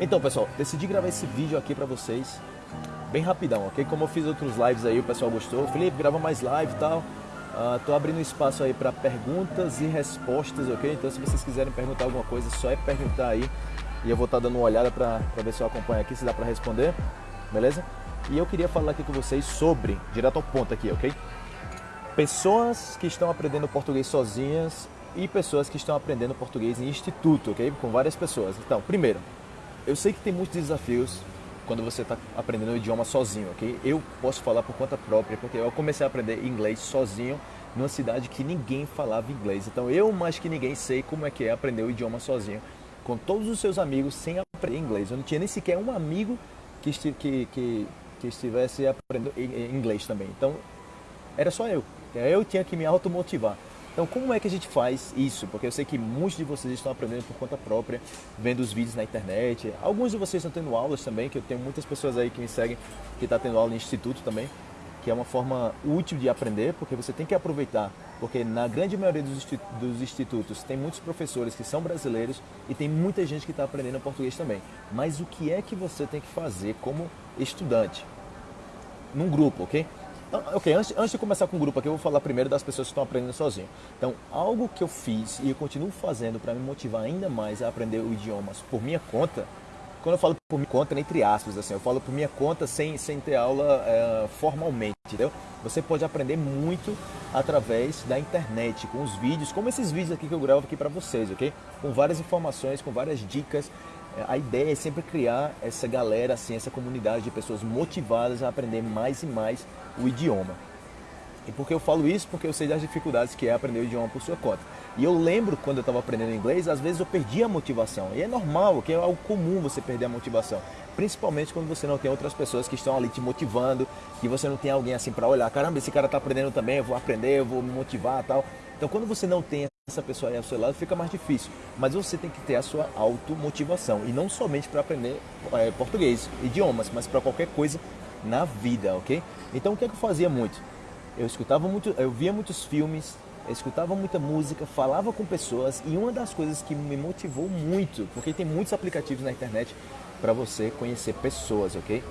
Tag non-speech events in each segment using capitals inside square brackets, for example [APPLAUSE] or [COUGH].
Então, pessoal, decidi gravar esse vídeo aqui pra vocês bem rapidão, ok? Como eu fiz outros lives aí, o pessoal gostou. Felipe, grava mais live e tal. Uh, tô abrindo espaço aí para perguntas e respostas, ok? Então, se vocês quiserem perguntar alguma coisa, só é perguntar aí. E eu vou estar tá dando uma olhada para ver se eu acompanho aqui, se dá para responder, beleza? E eu queria falar aqui com vocês sobre, direto ao ponto aqui, ok? Pessoas que estão aprendendo português sozinhas e pessoas que estão aprendendo português em instituto, ok? Com várias pessoas. Então, primeiro, eu sei que tem muitos desafios quando você está aprendendo o idioma sozinho, ok? Eu posso falar por conta própria, porque eu comecei a aprender inglês sozinho numa cidade que ninguém falava inglês. Então eu, mais que ninguém, sei como é que é aprender o idioma sozinho, com todos os seus amigos, sem aprender inglês. Eu não tinha nem sequer um amigo que, que, que, que estivesse aprendendo inglês também. Então, era só eu. Eu tinha que me automotivar. Então, como é que a gente faz isso? Porque eu sei que muitos de vocês estão aprendendo por conta própria, vendo os vídeos na internet. Alguns de vocês estão tendo aulas também, que eu tenho muitas pessoas aí que me seguem que estão tá tendo aula em instituto também, que é uma forma útil de aprender, porque você tem que aproveitar. Porque na grande maioria dos institutos tem muitos professores que são brasileiros e tem muita gente que está aprendendo português também. Mas o que é que você tem que fazer como estudante? Num grupo, ok? Ah, ok, antes, antes de começar com o grupo aqui, eu vou falar primeiro das pessoas que estão aprendendo sozinho. Então, algo que eu fiz e eu continuo fazendo para me motivar ainda mais a aprender o idioma por minha conta, quando eu falo por minha conta, entre aspas, assim, eu falo por minha conta sem, sem ter aula é, formalmente, entendeu? Você pode aprender muito através da internet, com os vídeos, como esses vídeos aqui que eu gravo aqui para vocês, ok? Com várias informações, com várias dicas, a ideia é sempre criar essa galera, assim, essa comunidade de pessoas motivadas a aprender mais e mais o idioma. E por que eu falo isso? Porque eu sei das dificuldades que é aprender o idioma por sua conta. E eu lembro quando eu estava aprendendo inglês, às vezes eu perdia a motivação. E é normal, que é algo comum você perder a motivação. Principalmente quando você não tem outras pessoas que estão ali te motivando, que você não tem alguém assim para olhar, caramba, esse cara está aprendendo também, eu vou aprender, eu vou me motivar tal. Então quando você não tem essa pessoa aí ao seu lado, fica mais difícil. Mas você tem que ter a sua automotivação. E não somente para aprender é, português, idiomas, mas para qualquer coisa na vida, ok? Então o que, é que eu fazia muito? Eu escutava muito, eu via muitos filmes, eu escutava muita música, falava com pessoas e uma das coisas que me motivou muito, porque tem muitos aplicativos na internet para você conhecer pessoas, ok?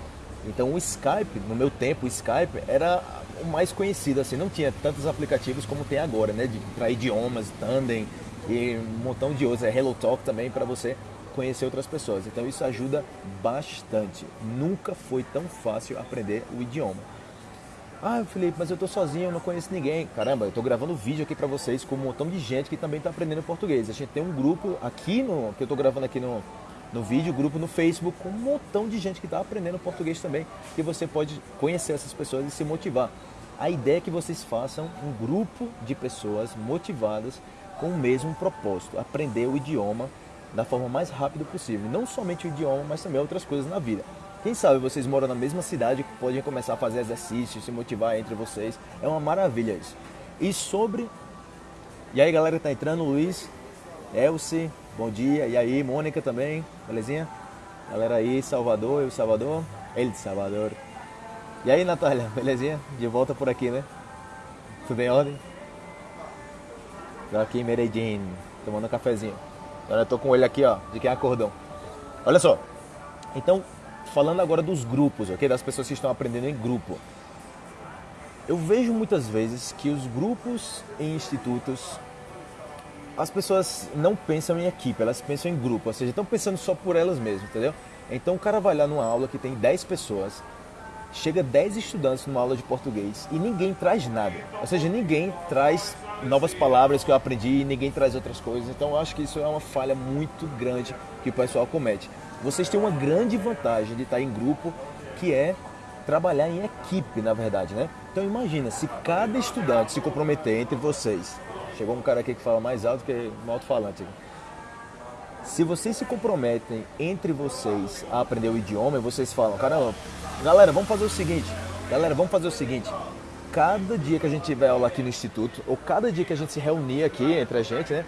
Então o Skype, no meu tempo, o Skype era o mais conhecido, assim, não tinha tantos aplicativos como tem agora, né? Para idiomas, Tandem e um montão de outros, é Hello Talk também para você conhecer outras pessoas. Então isso ajuda bastante. Nunca foi tão fácil aprender o idioma. Ah, Felipe, mas eu tô sozinho, eu não conheço ninguém. Caramba, eu tô gravando vídeo aqui para vocês com um montão de gente que também tá aprendendo português. A gente tem um grupo aqui no que eu tô gravando aqui no no vídeo, grupo no Facebook, com um montão de gente que está aprendendo português também, que você pode conhecer essas pessoas e se motivar. A ideia é que vocês façam um grupo de pessoas motivadas com o mesmo propósito, aprender o idioma da forma mais rápida possível. Não somente o idioma, mas também outras coisas na vida. Quem sabe vocês moram na mesma cidade, podem começar a fazer exercícios, se motivar entre vocês. É uma maravilha isso. E sobre... E aí galera que tá entrando, Luiz, Elsie, bom dia. E aí, Mônica também, belezinha? Galera aí, Salvador, eu Salvador, ele de Salvador. E aí, Natália, [LAUGHS] belezinha? De volta por aqui, né? Tudo em ordem? Tô aqui em Medellín, tomando um cafezinho. Agora eu tô com ele aqui, ó, de quem acordou. Olha só. Então, falando agora dos grupos, ok? Das pessoas que estão aprendendo em grupo. Eu vejo muitas vezes que os grupos em institutos, as pessoas não pensam em equipe, elas pensam em grupo, ou seja, estão pensando só por elas mesmas, entendeu? Então o cara vai lá numa aula que tem 10 pessoas, chega 10 estudantes numa aula de português e ninguém traz nada. Ou seja, ninguém traz novas palavras que eu aprendi, ninguém traz outras coisas. Então eu acho que isso é uma falha muito grande que o pessoal comete. Vocês têm uma grande vantagem de estar em grupo, que é trabalhar em equipe, na verdade, né? Então imagina, se cada estudante se comprometer entre vocês. Chegou um cara aqui que fala mais alto que um alto-falante. Se vocês se comprometem entre vocês a aprender o idioma, vocês falam, caramba, Galera, vamos fazer o seguinte. Galera, vamos fazer o seguinte. Cada dia que a gente tiver aula aqui no Instituto, ou cada dia que a gente se reunir aqui entre a gente, né?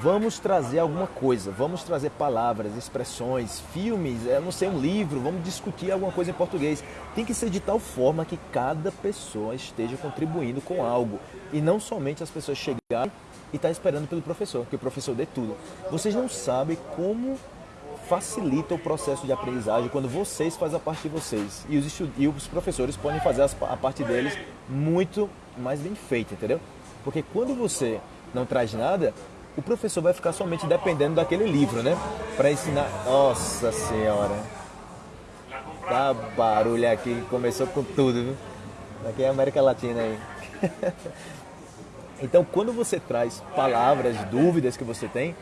Vamos trazer alguma coisa, vamos trazer palavras, expressões, filmes, eu não sei, um livro, vamos discutir alguma coisa em português. Tem que ser de tal forma que cada pessoa esteja contribuindo com algo e não somente as pessoas chegarem e estar tá esperando pelo professor, que o professor dê tudo. Vocês não sabem como facilita o processo de aprendizagem quando vocês fazem a parte de vocês. E os, e os professores podem fazer a parte deles muito mais bem feita, entendeu? Porque quando você não traz nada, o professor vai ficar somente dependendo daquele livro, né? Para ensinar. Nossa Senhora! Tá barulho aqui, começou com tudo, viu? Aqui é a América Latina aí. [LAUGHS] então, quando você traz palavras, dúvidas que você tem,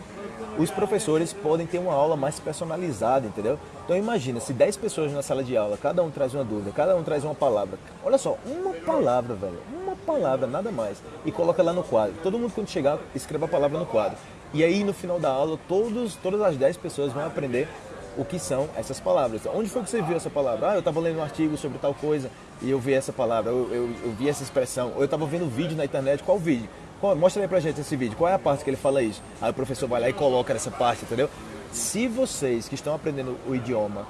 os professores podem ter uma aula mais personalizada, entendeu? Então imagina, se 10 pessoas na sala de aula, cada um traz uma dúvida, cada um traz uma palavra. Olha só, uma palavra, velho, uma palavra, nada mais. E coloca lá no quadro. Todo mundo quando chegar, escreva a palavra no quadro. E aí no final da aula, todos, todas as 10 pessoas vão aprender o que são essas palavras. Onde foi que você viu essa palavra? Ah, eu estava lendo um artigo sobre tal coisa e eu vi essa palavra, eu, eu, eu vi essa expressão. Ou eu estava vendo um vídeo na internet, qual vídeo? mostra aí pra gente esse vídeo, qual é a parte que ele fala isso? Aí o professor vai lá e coloca nessa parte, entendeu? Se vocês que estão aprendendo o idioma,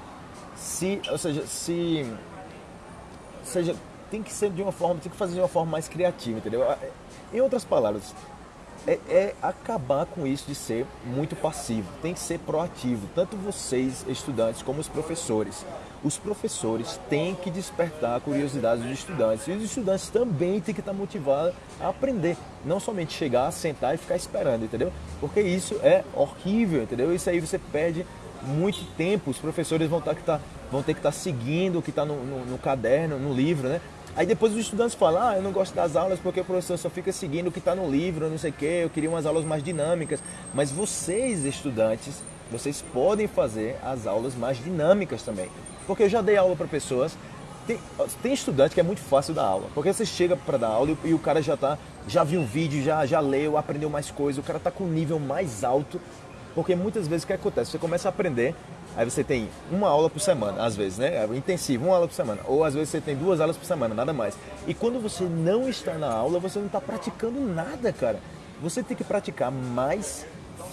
se, ou seja, se seja, tem que ser de uma forma, tem que fazer de uma forma mais criativa, entendeu? Em outras palavras, é, é, acabar com isso de ser muito passivo. Tem que ser proativo, tanto vocês, estudantes, como os professores. Os professores têm que despertar a curiosidade dos estudantes. E os estudantes também têm que estar motivados a aprender. Não somente chegar, sentar e ficar esperando, entendeu? Porque isso é horrível, entendeu? Isso aí você perde muito tempo. Os professores vão, ter que estar, vão ter que estar seguindo o que está no, no, no caderno, no livro, né? Aí depois os estudantes falam, ah, eu não gosto das aulas porque o professor só fica seguindo o que está no livro, não sei o quê, eu queria umas aulas mais dinâmicas. Mas vocês, estudantes, vocês podem fazer as aulas mais dinâmicas também. Porque eu já dei aula para pessoas, tem, tem, estudante que é muito fácil dar aula, porque você chega para dar aula e, e, o cara já tá, já viu o vídeo, já, já leu, aprendeu mais coisas, o cara está com um nível mais alto, porque muitas vezes o que acontece? Você começa a aprender Aí você tem uma aula por semana, às vezes, né? É intensivo, uma aula por semana. Ou às vezes você tem duas aulas por semana, nada mais. E quando você não está na aula, você não está praticando nada, cara. Você tem que praticar mais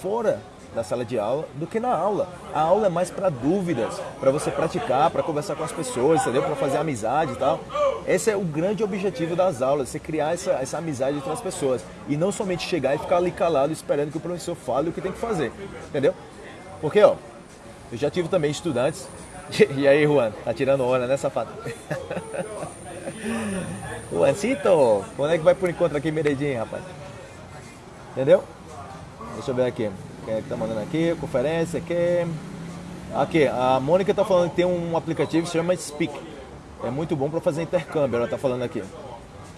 fora da sala de aula do que na aula. A aula é mais para dúvidas, para você praticar, para conversar com as pessoas, entendeu? Para fazer amizade e tal. Esse é o grande objetivo das aulas, você criar essa, essa amizade entre as pessoas. E não somente chegar e ficar ali calado esperando que o professor fale o que tem que fazer, entendeu? Porque, ó, eu já tive também estudantes. [LAUGHS] E aí, Juan, tá tirando hora, né, safado? [LAUGHS] Juancito, quando é que vai por encontro aqui Meredinho, rapaz? Entendeu? Deixa eu ver aqui. Quem é que tá mandando aqui? Conferência aqui. Aqui, a Mônica tá falando que tem um aplicativo que se chama Speak. É muito bom para fazer intercâmbio, ela tá falando aqui.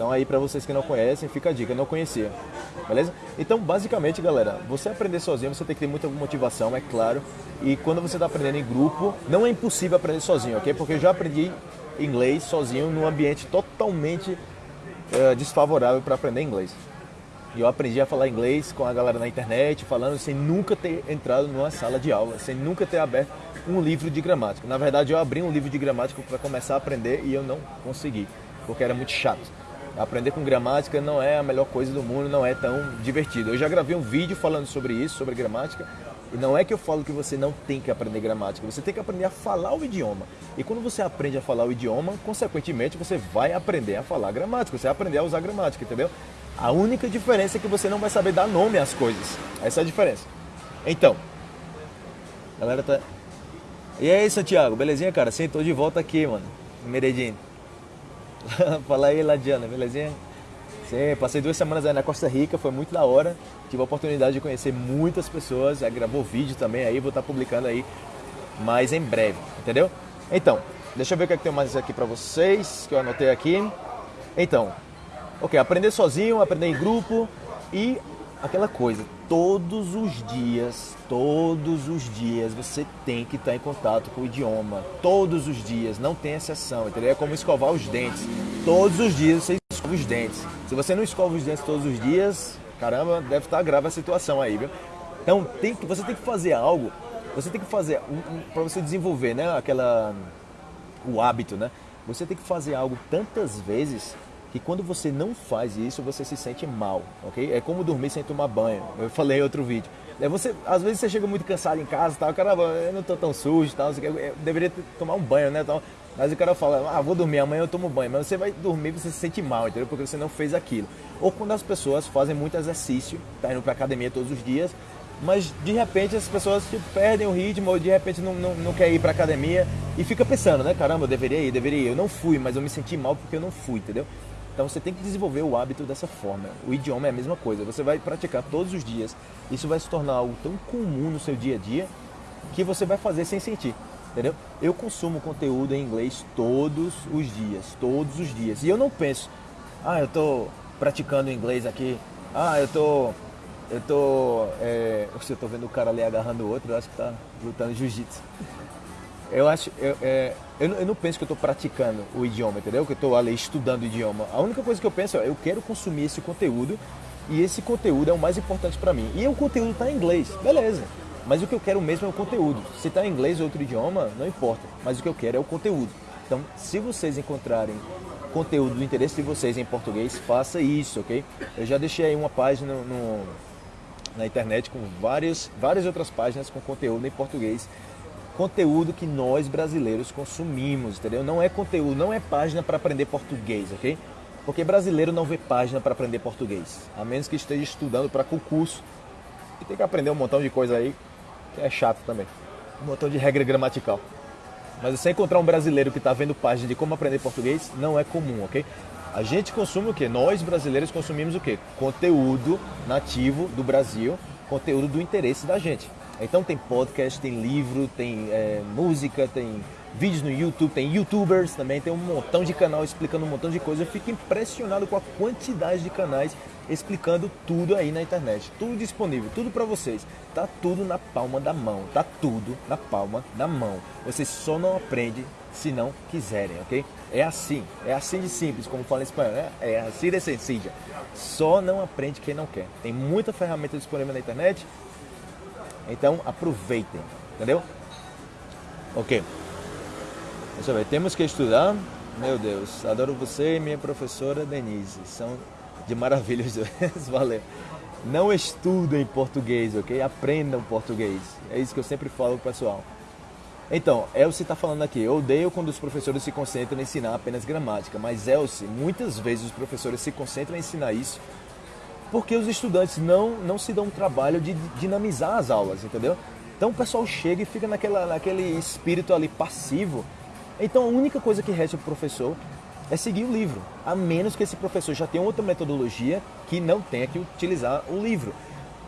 Então aí para vocês que não conhecem, fica a dica, não conhecia. Beleza? Então, basicamente, galera, você aprender sozinho, você tem que ter muita motivação, é claro. E quando você está aprendendo em grupo, não é impossível aprender sozinho, ok? Porque eu já aprendi inglês sozinho num ambiente totalmente uh, desfavorável para aprender inglês. E eu aprendi a falar inglês com a galera na internet, falando sem nunca ter entrado numa sala de aula, sem nunca ter aberto um livro de gramática. Na verdade, eu abri um livro de gramática para começar a aprender e eu não consegui, porque era muito chato. Aprender com gramática não é a melhor coisa do mundo, não é tão divertido. Eu já gravei um vídeo falando sobre isso, sobre gramática, e não é que eu falo que você não tem que aprender gramática, você tem que aprender a falar o idioma. E quando você aprende a falar o idioma, consequentemente você vai aprender a falar gramática, você vai aprender a usar gramática, entendeu? A única diferença é que você não vai saber dar nome às coisas. Essa é a diferença. Então, galera tá. E aí, Santiago, belezinha, cara? Sentou de volta aqui, mano. Meredinho. [LAUGHS] Fala aí, Ladiana, belezinha? Sim, passei duas semanas aí na Costa Rica, foi muito da hora. Tive a oportunidade de conhecer muitas pessoas, gravou vídeo também aí, vou estar tá publicando aí mais em breve, entendeu? Então, deixa eu ver o que, é que tem mais aqui para vocês, que eu anotei aqui. Então, ok, aprender sozinho, aprender em grupo e aquela coisa, todos os dias, todos os dias você tem que estar em contato com o idioma. Todos os dias, não tem exceção, entendeu? É como escovar os dentes. Todos os dias você escova os dentes. Se você não escova os dentes todos os dias, caramba, deve estar grave a situação aí, viu? Então tem que, você tem que fazer algo, você tem que fazer um, um, para você desenvolver, né, aquela o hábito, né? Você tem que fazer algo tantas vezes que quando você não faz isso, você se sente mal, ok? É como dormir sem tomar banho. Eu falei em outro vídeo. É você, às vezes você chega muito cansado em casa, tal, caramba, eu não tô tão sujo, tal, eu deveria tomar um banho, né, tal. Mas o cara fala, ah, vou dormir, amanhã eu tomo banho. Mas você vai dormir, você se sente mal, entendeu? Porque você não fez aquilo. Ou quando as pessoas fazem muito exercício, tá indo pra academia todos os dias, mas de repente as pessoas tipo, perdem o ritmo ou de repente não, não, não quer ir pra academia e fica pensando, né? Caramba, eu deveria ir, deveria ir. Eu não fui, mas eu me senti mal porque eu não fui, entendeu? Então você tem que desenvolver o hábito dessa forma. O idioma é a mesma coisa. Você vai praticar todos os dias. Isso vai se tornar algo tão comum no seu dia a dia que você vai fazer sem sentir. Entendeu? Eu consumo conteúdo em inglês todos os dias, todos os dias. E eu não penso, ah, eu estou praticando inglês aqui, ah, eu tô, eu tô, é, eu tô vendo o cara ali agarrando o outro, eu acho que tá lutando jiu-jitsu. Eu acho, eu, é, eu, eu, não penso que eu estou praticando o idioma, entendeu? Que eu estou ali estudando o idioma. A única coisa que eu penso é, eu quero consumir esse conteúdo e esse conteúdo é o mais importante para mim. E o conteúdo está em inglês, beleza. Mas o que eu quero mesmo é o conteúdo. Se está em inglês ou outro idioma, não importa. Mas o que eu quero é o conteúdo. Então, se vocês encontrarem conteúdo do interesse de vocês em português, faça isso, ok? Eu já deixei aí uma página no, na internet com várias, várias outras páginas com conteúdo em português. Conteúdo que nós brasileiros consumimos, entendeu? Não é conteúdo, não é página para aprender português, ok? Porque brasileiro não vê página para aprender português, a menos que esteja estudando para concurso e tem que aprender um montão de coisa aí que é chato também. Um montão de regra gramatical. Mas você encontrar um brasileiro que está vendo página de como aprender português não é comum, ok? A gente consome o quê? Nós brasileiros consumimos o quê? Conteúdo nativo do Brasil, conteúdo do interesse da gente. Então tem podcast, tem livro, tem é, música, tem vídeos no YouTube, tem youtubers também, tem um montão de canal explicando um montão de coisa. Eu fico impressionado com a quantidade de canais explicando tudo aí na internet. Tudo disponível, tudo para vocês. Tá tudo na palma da mão, tá tudo na palma da mão. Vocês só não aprendem se não quiserem, ok? É assim, é assim de simples, como fala em espanhol, né? É assim de sencilla. Só não aprende quem não quer. Tem muita ferramenta disponível na internet, então aproveitem, entendeu? Ok. Deixa eu ver, temos que estudar. Meu Deus, adoro você e minha professora Denise. São de maravilhas. [LAUGHS] Valeu. Não estudem português, ok? Aprendam português. É isso que eu sempre falo pro pessoal. Então, Elsie está falando aqui, eu odeio quando os professores se concentram em ensinar apenas gramática, mas Elsie, muitas vezes os professores se concentram em ensinar isso porque os estudantes não, não se dão o trabalho de dinamizar as aulas, entendeu? Então o pessoal chega e fica naquela, naquele espírito ali passivo. Então a única coisa que resta para o professor é seguir o livro, a menos que esse professor já tenha outra metodologia que não tenha que utilizar o livro.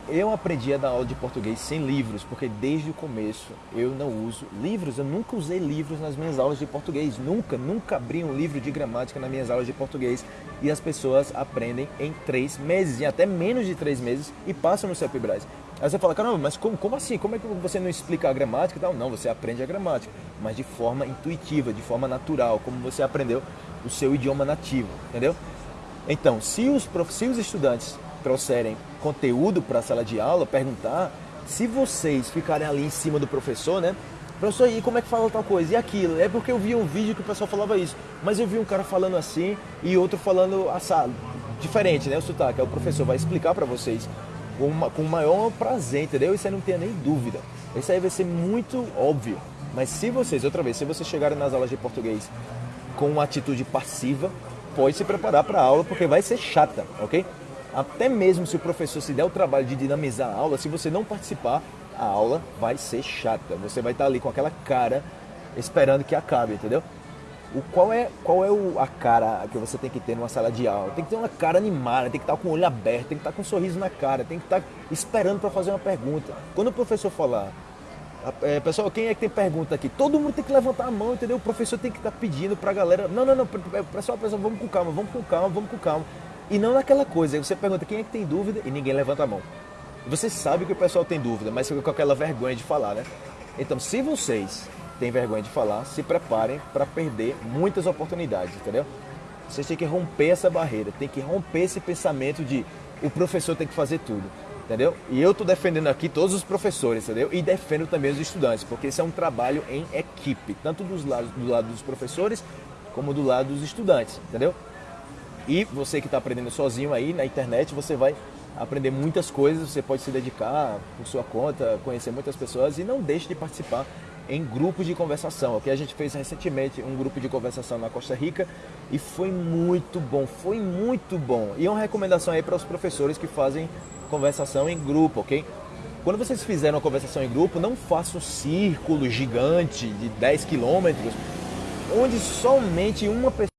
Eu aprendi a dar aula de português sem livros, porque desde o começo eu não uso livros. Eu nunca usei livros nas minhas aulas de português. Nunca, nunca abri um livro de gramática nas minhas aulas de português. E as pessoas aprendem em três meses, em até menos de três meses, e passam no CEPBRAS. Aí você fala, caramba, mas como, como assim? Como é que você não explica a gramática e tal? Não, você aprende a gramática, mas de forma intuitiva, de forma natural, como você aprendeu o seu idioma nativo, entendeu? Então, se os, se os estudantes trouxerem conteúdo para a sala de aula, perguntar, se vocês ficarem ali em cima do professor, né? Professor, e como é que fala tal coisa? E aquilo? É porque eu vi um vídeo que o pessoal falava isso. Mas eu vi um cara falando assim e outro falando assado. Diferente, né? O sotaque. Aí o professor vai explicar para vocês com, o maior prazer, entendeu? Isso aí não tenha nem dúvida. Isso aí vai ser muito óbvio. Mas se vocês, outra vez, se vocês chegarem nas aulas de português com uma atitude passiva, pode se preparar para a aula porque vai ser chata, ok? Até mesmo se o professor se der o trabalho de dinamizar a aula, se você não participar, a aula vai ser chata. Você vai estar ali com aquela cara esperando que acabe, entendeu? O qual é, qual é o, a cara que você tem que ter numa sala de aula? Tem que ter uma cara animada, tem que estar com o olho aberto, tem que estar com um sorriso na cara, tem que estar esperando para fazer uma pergunta. Quando o professor falar, é, pessoal, quem é que tem pergunta aqui? Todo mundo tem que levantar a mão, entendeu? O professor tem que estar pedindo para a galera, não, não, não, pessoal, pessoal, vamos com calma, vamos com calma, vamos com calma. E não naquela coisa, você pergunta quem é que tem dúvida e ninguém levanta a mão. Você sabe que o pessoal tem dúvida, mas fica com aquela vergonha de falar, né? Então, se vocês têm vergonha de falar, se preparem para perder muitas oportunidades, entendeu? Vocês têm que romper essa barreira, tem que romper esse pensamento de o professor tem que fazer tudo, entendeu? E eu estou defendendo aqui todos os professores, entendeu? E defendo também os estudantes, porque esse é um trabalho em equipe, tanto dos lados, do lado dos professores como do lado dos estudantes, entendeu? E você que está aprendendo sozinho aí na internet, você vai aprender muitas coisas, você pode se dedicar por sua conta, conhecer muitas pessoas e não deixe de participar em grupos de conversação. Aqui a gente fez recentemente um grupo de conversação na Costa Rica e foi muito bom, foi muito bom. E é uma recomendação aí para os professores que fazem conversação em grupo, ok? quando vocês fizerem uma conversação em grupo, não façam um círculo gigante de 10 quilômetros, onde somente uma pessoa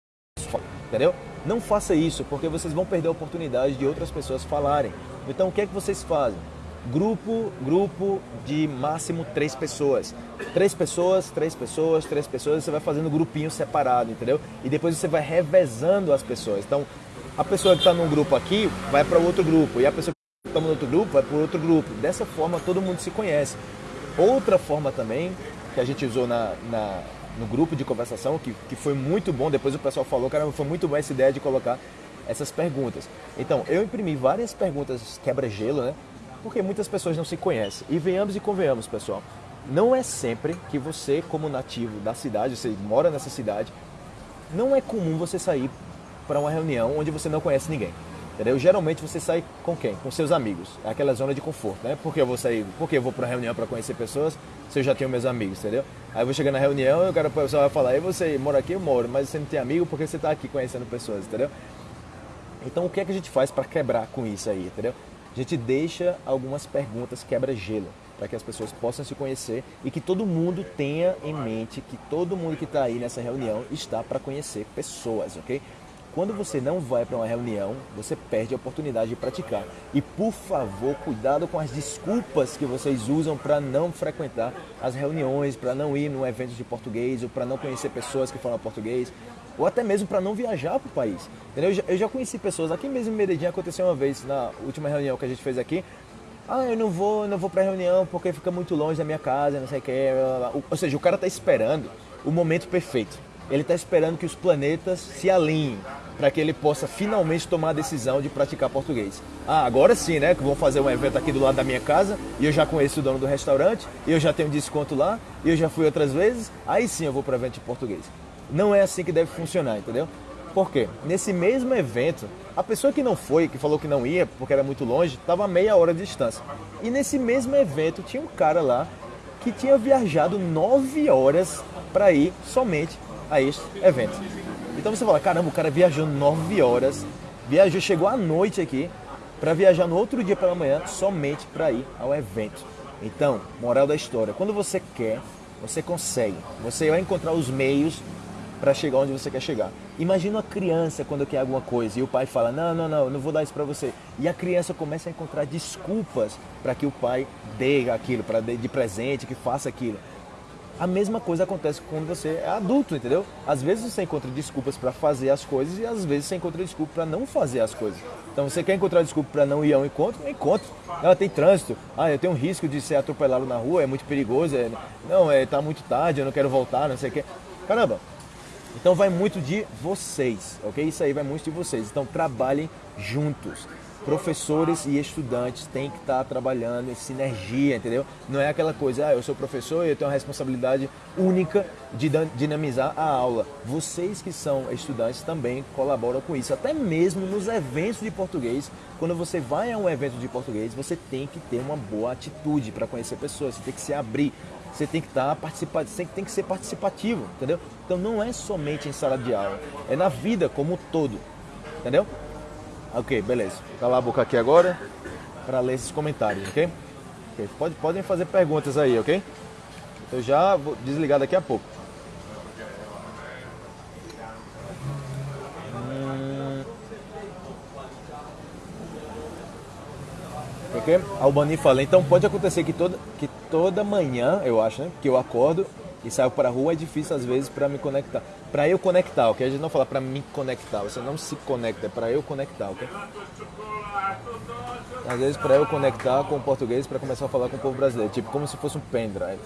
entendeu? Não faça isso, porque vocês vão perder a oportunidade de outras pessoas falarem. Então, o que é que vocês fazem? Grupo, grupo de máximo três pessoas. Três pessoas, três pessoas, três pessoas, você vai fazendo grupinho separado, entendeu? E depois você vai revezando as pessoas. Então, a pessoa que está num grupo aqui vai para outro grupo, e a pessoa que está no outro grupo vai para outro grupo. Dessa forma, todo mundo se conhece. Outra forma também, que a gente usou na, na no grupo de conversação, que, que foi muito bom, depois o pessoal falou, cara, foi muito boa essa ideia de colocar essas perguntas. Então, eu imprimi várias perguntas quebra-gelo, né? Porque muitas pessoas não se conhecem. E venhamos e convenhamos, pessoal. Não é sempre que você, como nativo da cidade, você mora nessa cidade, não é comum você sair para uma reunião onde você não conhece ninguém. Entendeu? Geralmente você sai com quem? Com seus amigos. É aquela zona de conforto, né? Por que eu vou sair? Porque eu vou para reunião para conhecer pessoas se eu já tenho meus amigos, entendeu? Aí eu vou chegar na reunião e o cara pessoal vai falar: "E você mora aqui? Eu moro, mas você não tem amigo porque você está aqui conhecendo pessoas", entendeu? Então o que é que a gente faz para quebrar com isso aí, entendeu? A gente deixa algumas perguntas quebra-gelo para que as pessoas possam se conhecer e que todo mundo tenha em mente que todo mundo que está aí nessa reunião está para conhecer pessoas, ok? Quando você não vai para uma reunião, você perde a oportunidade de praticar. E por favor, cuidado com as desculpas que vocês usam para não frequentar as reuniões, para não ir num evento de português ou para não conhecer pessoas que falam português ou até mesmo para não viajar para o país. Entendeu? Eu já, eu já, conheci pessoas, aqui mesmo em Medellín aconteceu uma vez, na última reunião que a gente fez aqui, ah, eu não vou, não vou para reunião porque fica muito longe da minha casa, não sei o que. Ou seja, o cara está esperando o momento perfeito. Ele está esperando que os planetas se alinhem para que ele possa finalmente tomar a decisão de praticar português. Ah, agora sim, né? Que vão fazer um evento aqui do lado da minha casa e eu já conheço o dono do restaurante, e eu já tenho desconto lá, e eu já fui outras vezes, aí sim eu vou para evento de português. Não é assim que deve funcionar, entendeu? Por quê? Nesse mesmo evento, a pessoa que não foi, que falou que não ia porque era muito longe, estava a meia hora de distância. E nesse mesmo evento tinha um cara lá que tinha viajado nove horas para ir somente a este evento. Então você fala, caramba, o cara viajou nove horas, viajou, chegou à noite aqui para viajar no outro dia pela manhã somente para ir ao evento. Então, moral da história, quando você quer, você consegue. Você vai encontrar os meios para chegar onde você quer chegar. Imagina uma criança quando quer alguma coisa e o pai fala: "Não, não, não, não vou dar isso para você". E a criança começa a encontrar desculpas para que o pai dê aquilo, para de presente, que faça aquilo. A mesma coisa acontece quando você é adulto, entendeu? Às vezes você encontra desculpas para fazer as coisas e às vezes você encontra desculpa para não fazer as coisas. Então você quer encontrar desculpa para não ir ao encontro? Encontro. Ah, tem trânsito. Ah, eu tenho um risco de ser atropelado na rua, é muito perigoso. É... Não, é tá muito tarde, eu não quero voltar, não sei o quê. Caramba, então vai muito de vocês, ok? Isso aí vai muito de vocês. Então trabalhem juntos. Professores e estudantes têm que estar trabalhando em sinergia, entendeu? Não é aquela coisa, ah, eu sou professor e eu tenho a responsabilidade única de dinamizar a aula. Vocês que são estudantes também colaboram com isso. Até mesmo nos eventos de português, quando você vai a um evento de português, você tem que ter uma boa atitude para conhecer pessoas, você tem que se abrir você tem que estar tá participando, você tem que ser participativo, entendeu? Então não é somente em sala de aula, é na vida como um todo, entendeu? Ok, beleza. Calar a boca aqui agora para ler esses comentários, ok? okay. Pode, podem fazer perguntas aí, ok? Eu já vou desligar daqui a pouco. Ok? Albani fala, então pode acontecer que toda, que toda manhã, eu acho, né, que eu acordo e saio para a rua, é difícil às vezes para me conectar. Para eu conectar, ok? A gente não fala para me conectar, você não se conecta, é para eu conectar, ok? Às vezes para eu conectar com o português para começar a falar com o povo brasileiro, tipo como se fosse um pendrive.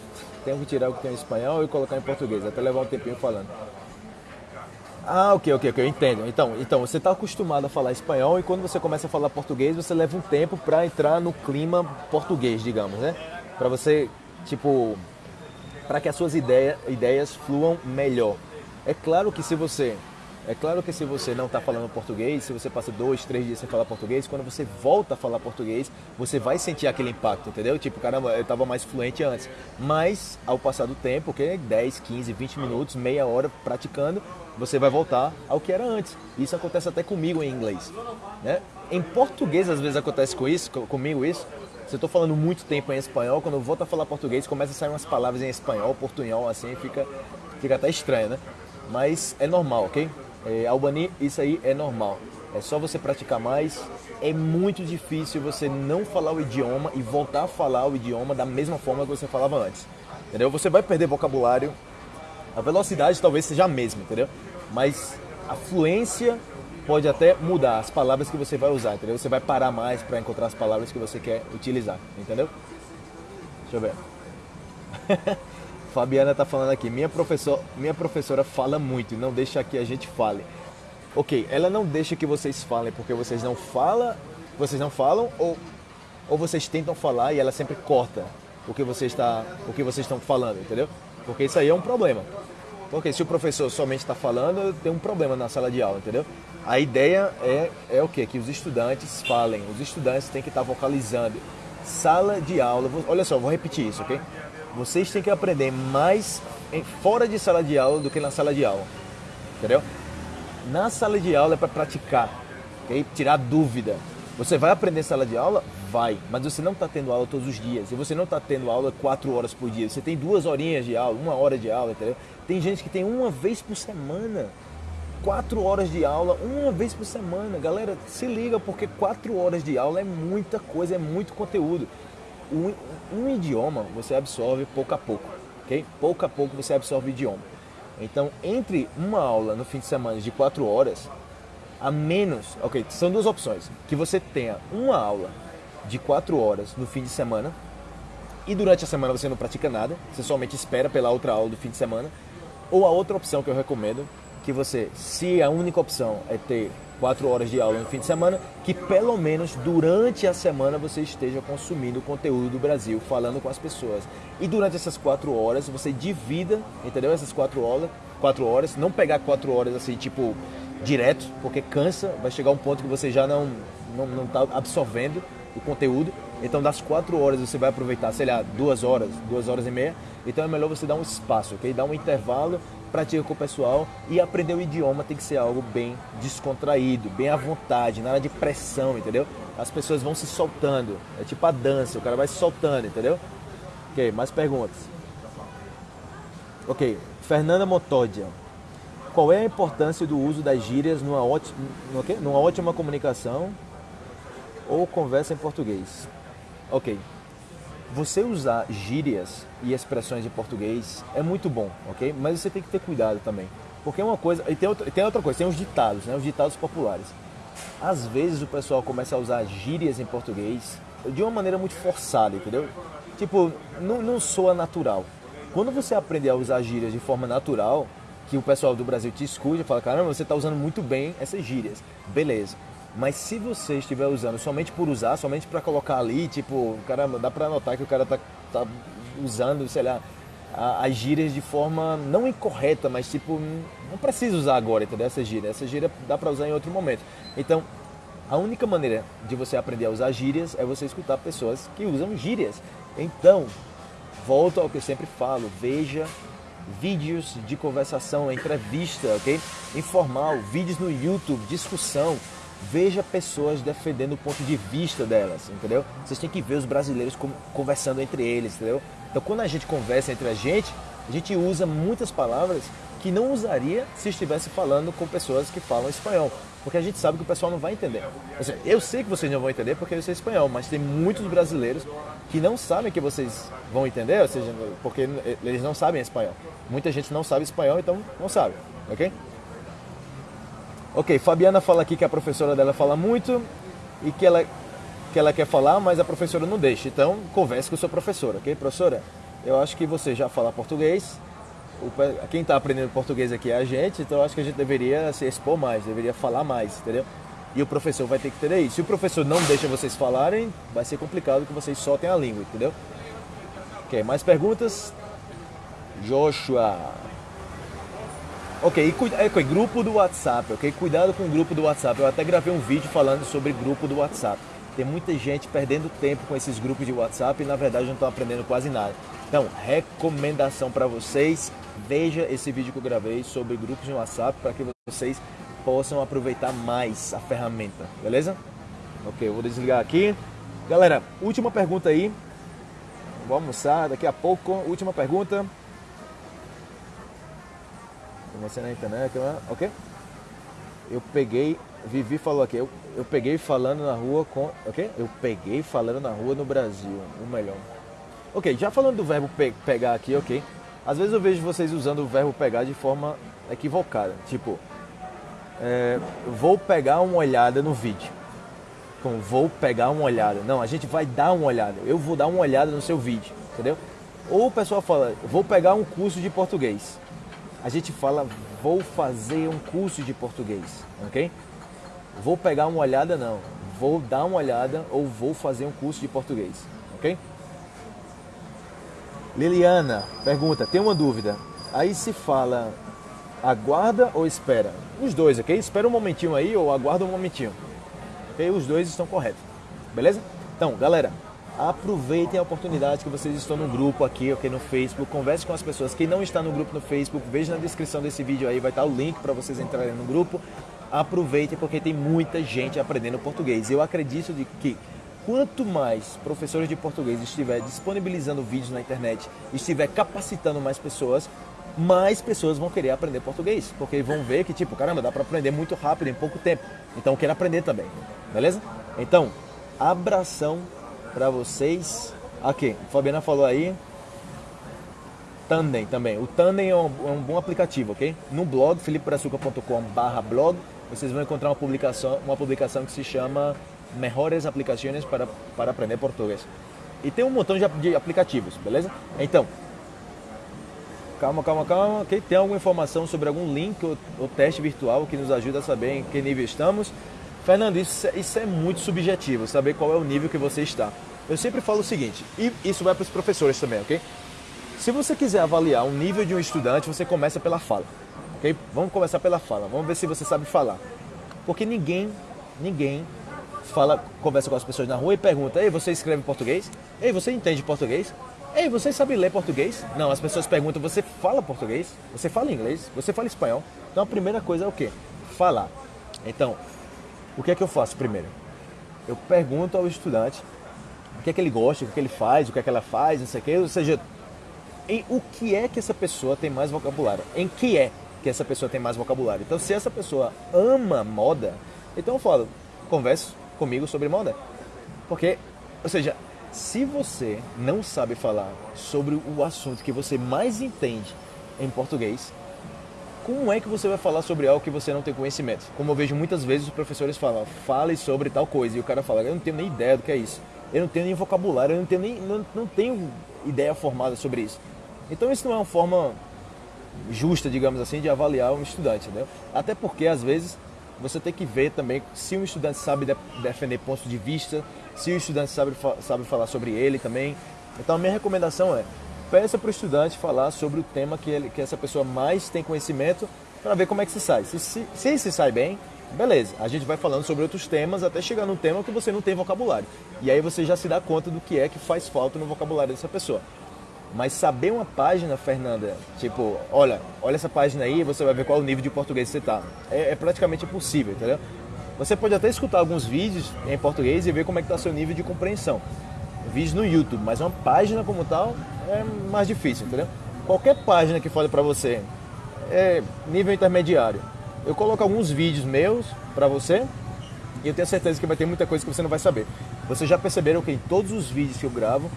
Tenho que tirar o que tem em espanhol e colocar em português, até levar um tempinho falando. Ah, ok, ok, ok, eu entendo. Então, então você está acostumado a falar espanhol e quando você começa a falar português, você leva um tempo para entrar no clima português, digamos, né? Para você, tipo, para que as suas ideia, ideias fluam melhor. É claro que se você é claro que se você não está falando português, se você passa dois, três dias sem falar português, quando você volta a falar português, você vai sentir aquele impacto, entendeu? Tipo, caramba, eu estava mais fluente antes. Mas, ao passar do tempo, que 10, 15, 20 minutos, meia hora praticando, você vai voltar ao que era antes. Isso acontece até comigo em inglês. Né? Em português, às vezes acontece com isso, comigo isso, Se eu tô falando muito tempo em espanhol, quando eu volto a falar português, começa a sair umas palavras em espanhol, portunhol, assim, fica, fica até estranho, né? Mas é normal, ok? É, Albani, isso aí é normal. É só você praticar mais. É muito difícil você não falar o idioma e voltar a falar o idioma da mesma forma que você falava antes. Entendeu? Você vai perder vocabulário. A velocidade talvez seja a mesma, entendeu? Mas a fluência pode até mudar as palavras que você vai usar, entendeu? Você vai parar mais para encontrar as palavras que você quer utilizar, entendeu? Deixa eu ver. [LAUGHS] Fabiana tá falando aqui, minha, professor, minha professora fala muito não deixa que a gente fale. Ok, ela não deixa que vocês falem porque vocês não falam, vocês não falam ou, ou vocês tentam falar e ela sempre corta o que você está, o que vocês estão falando, entendeu? Porque isso aí é um problema. Porque se o professor somente está falando, tem um problema na sala de aula, entendeu? A ideia é, é o quê? Que os estudantes falem, os estudantes têm que estar vocalizando. Sala de aula, olha só, vou repetir isso, ok? Vocês têm que aprender mais fora de sala de aula do que na sala de aula, entendeu? Na sala de aula é para praticar, ok? Tirar dúvida. Você vai aprender sala de aula? Vai, mas você não está tendo aula todos os dias. E você não está tendo aula quatro horas por dia. Você tem duas horinhas de aula, uma hora de aula, entendeu? Tem gente que tem uma vez por semana. Quatro horas de aula, uma vez por semana. Galera, se liga, porque quatro horas de aula é muita coisa, é muito conteúdo. Um, um idioma você absorve pouco a pouco, ok? Pouco a pouco você absorve o idioma. Então, entre uma aula no fim de semana de quatro horas, a menos, ok, são duas opções. Que você tenha uma aula de quatro horas no fim de semana e durante a semana você não pratica nada, você somente espera pela outra aula do fim de semana ou a outra opção que eu recomendo, que você, se a única opção é ter quatro horas de aula no fim de semana, que pelo menos durante a semana você esteja consumindo o conteúdo do Brasil, falando com as pessoas. E durante essas quatro horas você divida, entendeu? Essas quatro horas, quatro horas, não pegar quatro horas assim, tipo, direto, porque cansa, vai chegar um ponto que você já não não, não tá absorvendo o conteúdo. Então das quatro horas você vai aproveitar, sei lá, duas horas, duas horas e meia. Então é melhor você dar um espaço, ok? Dar um intervalo, pratica com o pessoal e aprender o idioma tem que ser algo bem descontraído, bem à vontade, nada de pressão, entendeu? As pessoas vão se soltando, é tipo a dança, o cara vai se soltando, entendeu? Ok, mais perguntas. Ok, Fernanda Motódia. Qual é a importância do uso das gírias numa ótima, numa ótima comunicação ou conversa em português. Ok. Você usar gírias e expressões em português é muito bom, ok? Mas você tem que ter cuidado também. Porque é uma coisa. E tem outra, tem outra coisa, tem os ditados, né? Os ditados populares. Às vezes o pessoal começa a usar gírias em português de uma maneira muito forçada, entendeu? Tipo, não, não soa natural. Quando você aprender a usar gírias de forma natural, que o pessoal do Brasil te escuta e fala, caramba, você está usando muito bem essas gírias. Beleza. Mas se você estiver usando somente por usar, somente para colocar ali, tipo, caramba, dá para notar que o cara tá, tá usando, sei lá, as gírias de forma não incorreta, mas tipo, não precisa usar agora, entendeu? Essa gíria. Essa gíria dá para usar em outro momento. Então, a única maneira de você aprender a usar gírias é você escutar pessoas que usam gírias. Então, volto ao que eu sempre falo, veja vídeos de conversação, entrevista, ok? Informal, vídeos no YouTube, discussão, veja pessoas defendendo o ponto de vista delas, entendeu? Vocês têm que ver os brasileiros conversando entre eles, entendeu? Então, quando a gente conversa entre a gente, a gente usa muitas palavras que não usaria se estivesse falando com pessoas que falam espanhol, porque a gente sabe que o pessoal não vai entender. Eu sei que vocês não vão entender porque eu sei espanhol, mas tem muitos brasileiros que não sabem que vocês vão entender, ou seja, porque eles não sabem espanhol. Muita gente não sabe espanhol, então não sabe, ok? Ok, Fabiana fala aqui que a professora dela fala muito e que ela, que ela quer falar, mas a professora não deixa. Então, converse com a sua professora, ok? Professora, eu acho que você já fala português. O, quem está aprendendo português aqui é a gente, então eu acho que a gente deveria se expor mais, deveria falar mais, entendeu? E o professor vai ter que ter isso. Se o professor não deixa vocês falarem, vai ser complicado que vocês soltem a língua, entendeu? Ok, mais perguntas? Joshua. Ok, e, grupo do WhatsApp, ok? Cuidado com o grupo do WhatsApp. Eu até gravei um vídeo falando sobre grupo do WhatsApp. Tem muita gente perdendo tempo com esses grupos de WhatsApp e na verdade não estão aprendendo quase nada. Então, recomendação para vocês, veja esse vídeo que eu gravei sobre grupos de WhatsApp para que vocês possam aproveitar mais a ferramenta, beleza? Ok, eu vou desligar aqui. Galera, última pergunta aí. Vou almoçar daqui a pouco. Última pergunta. Você na internet, ok? Eu peguei, Vivi falou aqui, eu, eu peguei falando na rua com, ok? Eu peguei falando na rua no Brasil, o melhor. Ok, já falando do verbo pe pegar aqui, ok? Às vezes eu vejo vocês usando o verbo pegar de forma equivocada. Tipo, é, vou pegar uma olhada no vídeo. Como vou pegar uma olhada. Não, a gente vai dar uma olhada. Eu vou dar uma olhada no seu vídeo, entendeu? Ou o pessoal fala, vou pegar um curso de português. A gente fala, vou fazer um curso de português, ok? Vou pegar uma olhada, não. Vou dar uma olhada ou vou fazer um curso de português, ok? Liliana pergunta, tem uma dúvida. Aí se fala aguarda ou espera? Os dois, ok? Espera um momentinho aí ou aguarda um momentinho. Ok? Os dois estão corretos. Beleza? Então, galera, aproveitem a oportunidade que vocês estão no grupo aqui, ok? No Facebook. Converse com as pessoas. Quem não está no grupo no Facebook, veja na descrição desse vídeo aí, vai estar o link para vocês entrarem no grupo. Aproveitem porque tem muita gente aprendendo português. Eu acredito de que quanto mais professores de português estiver disponibilizando vídeos na internet, estiver capacitando mais pessoas, mais pessoas vão querer aprender português, porque vão ver que tipo, caramba, dá para aprender muito rápido em pouco tempo. Então quero aprender também. Beleza? Então, abração para vocês. Aqui, Fabiana falou aí. Tandem também. O Tandem é um, é um bom aplicativo, ok? No blog, filipebrazuca.com/blog, vocês vão encontrar uma publicação, uma publicação que se chama melhores aplicações para, para aprender português. E tem um montão de, de aplicativos, beleza? Então, calma, calma, calma. Okay? Tem alguma informação sobre algum link ou, ou, teste virtual que nos ajuda a saber em que nível estamos? Fernando, isso, isso é muito subjetivo, saber qual é o nível que você está. Eu sempre falo o seguinte, e isso vai para os professores também, ok? Se você quiser avaliar o nível de um estudante, você começa pela fala, ok? Vamos começar pela fala, vamos ver se você sabe falar. Porque ninguém, ninguém fala, conversa com as pessoas na rua e pergunta: Ei, você escreve português? Ei, você entende português? Ei, você sabe ler português? Não, as pessoas perguntam: Você fala português? Você fala inglês? Você fala espanhol? Então a primeira coisa é o quê? Falar. Então, o que é que eu faço primeiro? Eu pergunto ao estudante o que é que ele gosta, o que é que ele faz, o que é que ela faz, não sei o quê. Ou seja, em o que é que essa pessoa tem mais vocabulário? Em que é que essa pessoa tem mais vocabulário? Então, se essa pessoa ama moda, então eu falo, converso comigo sobre moda. Porque, ou seja, se você não sabe falar sobre o assunto que você mais entende em português, como é que você vai falar sobre algo que você não tem conhecimento? Como eu vejo muitas vezes os professores falam, fale sobre tal coisa, e o cara fala, eu não tenho nem ideia do que é isso. Eu não tenho nem vocabulário, eu não tenho nem não, não tenho ideia formada sobre isso. Então isso não é uma forma justa, digamos assim, de avaliar um estudante, entendeu? Até porque às vezes você tem que ver também se um estudante sabe de, defender pontos de vista, se o estudante sabe, sabe falar sobre ele também. Então a minha recomendação é, peça para o estudante falar sobre o tema que, ele, que essa pessoa mais tem conhecimento para ver como é que se sai. Se, se, se se sai bem, beleza, a gente vai falando sobre outros temas até chegar num tema que você não tem vocabulário. E aí você já se dá conta do que é que faz falta no vocabulário dessa pessoa. Mas saber uma página, Fernanda, tipo, olha, olha essa página aí, você vai ver qual o nível de português você tá. É, é praticamente impossível, entendeu? Você pode até escutar alguns vídeos em português e ver como é que está seu nível de compreensão. Vídeos no YouTube, mas uma página como tal é mais difícil, entendeu? Qualquer página que fale para você é nível intermediário. Eu coloco alguns vídeos meus para você e eu tenho certeza que vai ter muita coisa que você não vai saber. Vocês já perceberam que em todos os vídeos que eu gravo,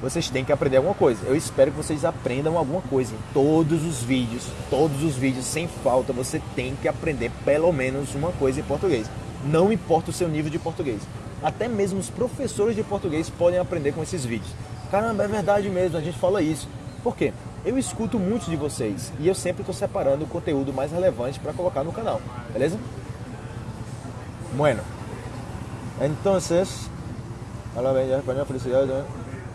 vocês têm que aprender alguma coisa. Eu espero que vocês aprendam alguma coisa. Em todos os vídeos, todos os vídeos, sem falta, você tem que aprender pelo menos uma coisa em português. Não importa o seu nível de português. Até mesmo os professores de português podem aprender com esses vídeos. Caramba, é verdade mesmo, a gente fala isso. Por quê? Eu escuto muitos de vocês e eu sempre estou separando o conteúdo mais relevante para colocar no canal, beleza? Bueno, entonces, habla bem espanhol, felicidade. Né?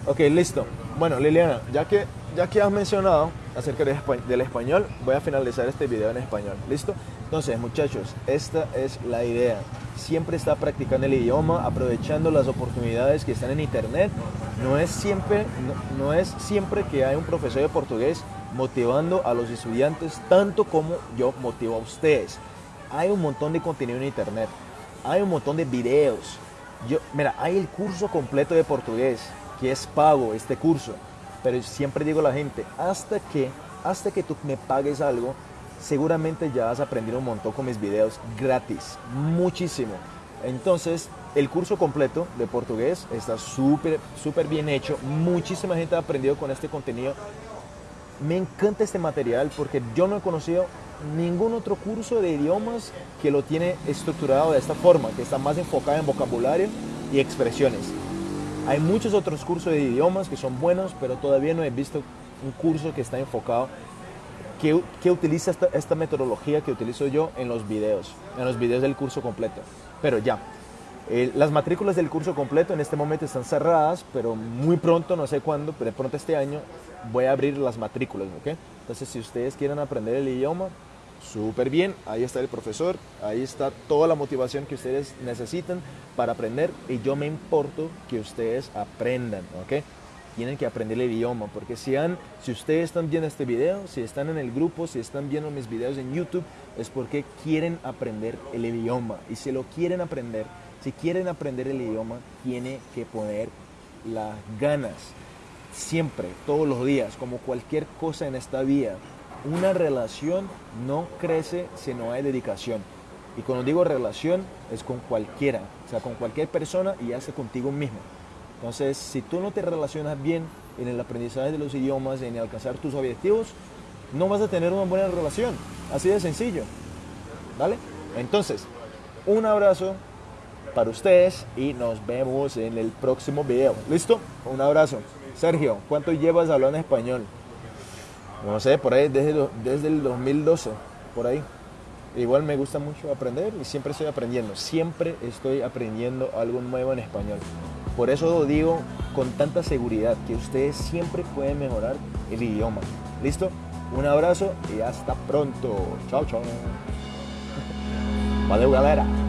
Ok, listo. Bueno, Liliana, ya que, ya que has mencionado acerca de, del español, voy a finalizar este video en español. ¿Listo? Entonces, muchachos, esta es la idea. Siempre está practicando el idioma, aprovechando las oportunidades que están en internet. No es siempre, no, no es siempre que hay un profesor de portugués motivando a los estudiantes tanto como yo motivo a ustedes. Hay un montón de contenido en internet. Hay un montón de videos Yo, mira, hay el curso completo de portugués, que es pago este curso, pero siempre digo a la gente, hasta que, hasta que tú me pagues algo, seguramente ya has aprendido un montón con mis videos gratis, muchísimo. Entonces, el curso completo de portugués está súper, súper bien hecho. Muchísima gente ha aprendido con este contenido. Me encanta este material porque yo no he conocido ningún otro curso de idiomas que lo tiene estructurado de esta forma, que está más enfocado en vocabulario y expresiones. Hay muchos otros cursos de idiomas que son buenos, pero todavía no he visto un curso que está enfocado, que, que utiliza esta, esta metodología que utilizo yo en los videos, en los videos del curso completo. Pero ya, eh, las matrículas del curso completo en este momento están cerradas, pero muy pronto, no sé cuándo, pero de pronto este año voy a abrir las matrículas, ¿ok? Entonces, si ustedes quieren aprender el idioma, súper bien, ahí está el profesor, ahí está toda la motivación que ustedes necesitan para aprender y yo me importo que ustedes aprendan, ¿ok? Tienen que aprender el idioma, porque si, han, si ustedes están viendo este video, si están en el grupo, si están viendo mis videos en YouTube, es porque quieren aprender el idioma. Y si lo quieren aprender, si quieren aprender el idioma, tiene que poner las ganas. Siempre, todos los días, como cualquier cosa en esta vida, una relación no crece si no hay dedicación. Y cuando digo relación, es con cualquiera, o sea, con cualquier persona y hace contigo mismo. Entonces, si tú no te relacionas bien en el aprendizaje de los idiomas, en alcanzar tus objetivos, no vas a tener una buena relación. Así de sencillo. ¿Vale? Entonces, un abrazo para ustedes y nos vemos en el próximo video. ¿Listo? Un abrazo. Sergio, ¿cuánto llevas hablando español? No sé, por ahí desde, desde el 2012, por ahí. Igual me gusta mucho aprender y siempre estoy aprendiendo. Siempre estoy aprendiendo algo nuevo en español. Por eso lo digo con tanta seguridad que ustedes siempre pueden mejorar el idioma. ¿Listo? Un abrazo y hasta pronto. Chao, chao. [LAUGHS] Valeu, galera.